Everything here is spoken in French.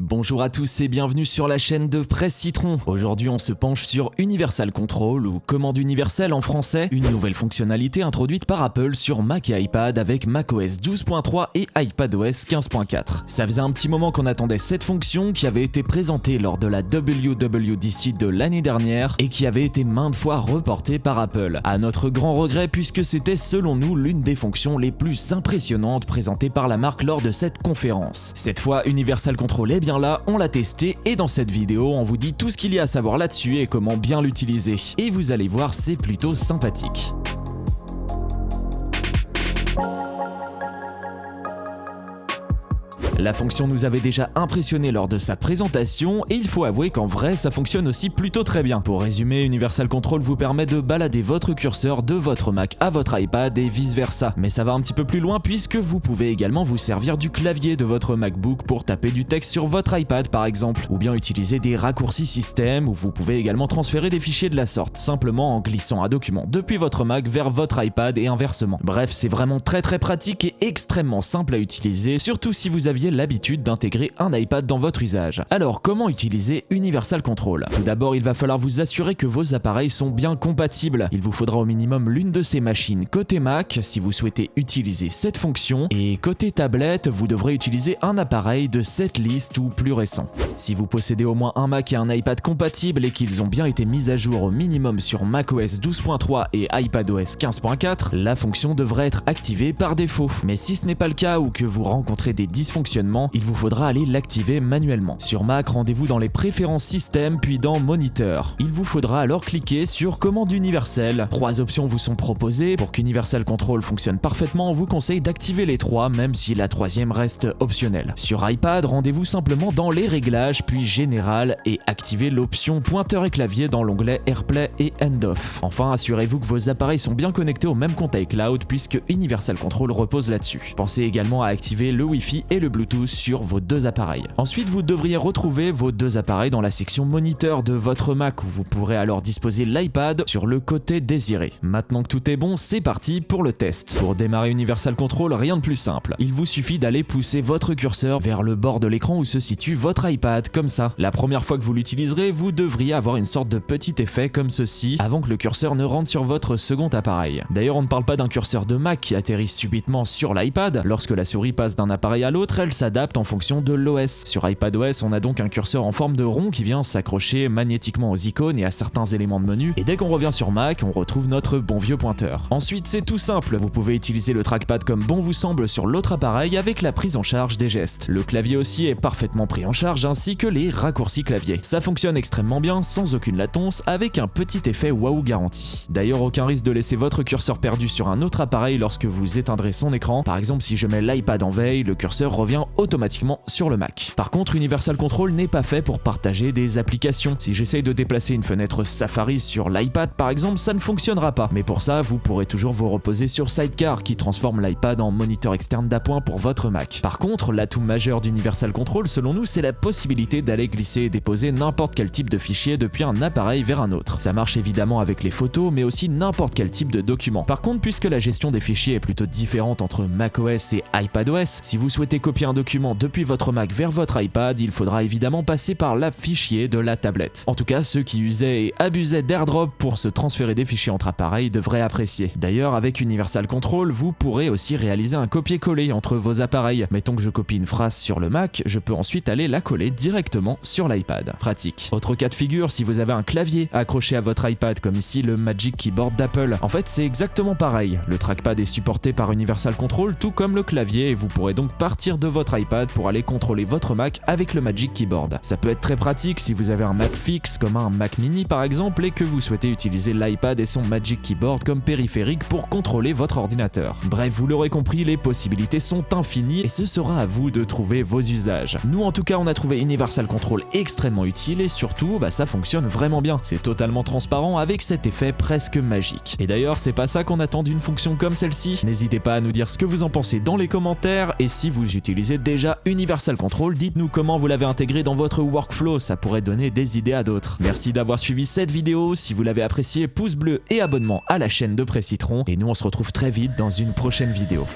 Bonjour à tous et bienvenue sur la chaîne de Presse Citron. Aujourd'hui on se penche sur Universal Control ou commande universelle en français, une nouvelle fonctionnalité introduite par Apple sur Mac et iPad avec macOS 12.3 et iPadOS 15.4. Ça faisait un petit moment qu'on attendait cette fonction qui avait été présentée lors de la WWDC de l'année dernière et qui avait été maintes fois reportée par Apple. À notre grand regret puisque c'était selon nous l'une des fonctions les plus impressionnantes présentées par la marque lors de cette conférence. Cette fois Universal Control est bien là, on l'a testé et dans cette vidéo, on vous dit tout ce qu'il y a à savoir là-dessus et comment bien l'utiliser. Et vous allez voir, c'est plutôt sympathique. La fonction nous avait déjà impressionné lors de sa présentation et il faut avouer qu'en vrai ça fonctionne aussi plutôt très bien. Pour résumer, Universal Control vous permet de balader votre curseur de votre Mac à votre iPad et vice versa. Mais ça va un petit peu plus loin puisque vous pouvez également vous servir du clavier de votre MacBook pour taper du texte sur votre iPad par exemple, ou bien utiliser des raccourcis système où vous pouvez également transférer des fichiers de la sorte, simplement en glissant un document depuis votre Mac vers votre iPad et inversement. Bref, c'est vraiment très très pratique et extrêmement simple à utiliser, surtout si vous aviez l'habitude d'intégrer un iPad dans votre usage. Alors comment utiliser Universal Control? Tout d'abord, il va falloir vous assurer que vos appareils sont bien compatibles. Il vous faudra au minimum l'une de ces machines côté Mac si vous souhaitez utiliser cette fonction et côté tablette, vous devrez utiliser un appareil de cette liste ou plus récent. Si vous possédez au moins un Mac et un iPad compatibles et qu'ils ont bien été mis à jour au minimum sur macOS 12.3 et iPadOS 15.4, la fonction devrait être activée par défaut. Mais si ce n'est pas le cas ou que vous rencontrez des dysfonctionnements il vous faudra aller l'activer manuellement. Sur Mac, rendez-vous dans les préférences système puis dans Moniteur. Il vous faudra alors cliquer sur Commande universelle. Trois options vous sont proposées. Pour qu'Universal Control fonctionne parfaitement, on vous conseille d'activer les trois même si la troisième reste optionnelle. Sur iPad, rendez-vous simplement dans les réglages puis Général et activez l'option pointeur et clavier dans l'onglet AirPlay et End Off. Enfin, assurez-vous que vos appareils sont bien connectés au même compte iCloud puisque Universal Control repose là-dessus. Pensez également à activer le Wi-Fi et le Bluetooth sur vos deux appareils. Ensuite, vous devriez retrouver vos deux appareils dans la section moniteur de votre Mac où vous pourrez alors disposer l'iPad sur le côté désiré. Maintenant que tout est bon, c'est parti pour le test. Pour démarrer Universal Control, rien de plus simple. Il vous suffit d'aller pousser votre curseur vers le bord de l'écran où se situe votre iPad, comme ça. La première fois que vous l'utiliserez, vous devriez avoir une sorte de petit effet comme ceci avant que le curseur ne rentre sur votre second appareil. D'ailleurs, on ne parle pas d'un curseur de Mac qui atterrit subitement sur l'iPad. Lorsque la souris passe d'un appareil à l'autre, elle s'adapte en fonction de l'OS. Sur iPadOS, on a donc un curseur en forme de rond qui vient s'accrocher magnétiquement aux icônes et à certains éléments de menu, et dès qu'on revient sur Mac, on retrouve notre bon vieux pointeur. Ensuite, c'est tout simple, vous pouvez utiliser le trackpad comme bon vous semble sur l'autre appareil avec la prise en charge des gestes. Le clavier aussi est parfaitement pris en charge ainsi que les raccourcis clavier. Ça fonctionne extrêmement bien, sans aucune latence, avec un petit effet waouh garanti. D'ailleurs, aucun risque de laisser votre curseur perdu sur un autre appareil lorsque vous éteindrez son écran. Par exemple, si je mets l'iPad en veille, le curseur revient automatiquement sur le Mac. Par contre, Universal Control n'est pas fait pour partager des applications. Si j'essaye de déplacer une fenêtre Safari sur l'iPad par exemple, ça ne fonctionnera pas. Mais pour ça, vous pourrez toujours vous reposer sur Sidecar qui transforme l'iPad en moniteur externe d'appoint pour votre Mac. Par contre, l'atout majeur d'Universal Control selon nous, c'est la possibilité d'aller glisser et déposer n'importe quel type de fichier depuis un appareil vers un autre. Ça marche évidemment avec les photos, mais aussi n'importe quel type de document. Par contre, puisque la gestion des fichiers est plutôt différente entre macOS et iPadOS, si vous souhaitez copier un document depuis votre Mac vers votre iPad, il faudra évidemment passer par l'app fichier de la tablette. En tout cas, ceux qui usaient et abusaient d'AirDrop pour se transférer des fichiers entre appareils devraient apprécier. D'ailleurs, avec Universal Control, vous pourrez aussi réaliser un copier-coller entre vos appareils. Mettons que je copie une phrase sur le Mac, je peux ensuite aller la coller directement sur l'iPad. Pratique. Autre cas de figure, si vous avez un clavier accroché à votre iPad, comme ici le Magic Keyboard d'Apple, en fait c'est exactement pareil. Le trackpad est supporté par Universal Control, tout comme le clavier, et vous pourrez donc partir de votre iPad pour aller contrôler votre Mac avec le Magic Keyboard. Ça peut être très pratique si vous avez un Mac fixe comme un Mac mini par exemple et que vous souhaitez utiliser l'iPad et son Magic Keyboard comme périphérique pour contrôler votre ordinateur. Bref, vous l'aurez compris, les possibilités sont infinies et ce sera à vous de trouver vos usages. Nous en tout cas, on a trouvé Universal Control extrêmement utile et surtout, bah, ça fonctionne vraiment bien. C'est totalement transparent avec cet effet presque magique. Et d'ailleurs, c'est pas ça qu'on attend d'une fonction comme celle-ci. N'hésitez pas à nous dire ce que vous en pensez dans les commentaires et si vous utilisez déjà Universal Control, dites-nous comment vous l'avez intégré dans votre workflow, ça pourrait donner des idées à d'autres. Merci d'avoir suivi cette vidéo, si vous l'avez apprécié, pouce bleu et abonnement à la chaîne de Presse Citron, et nous on se retrouve très vite dans une prochaine vidéo.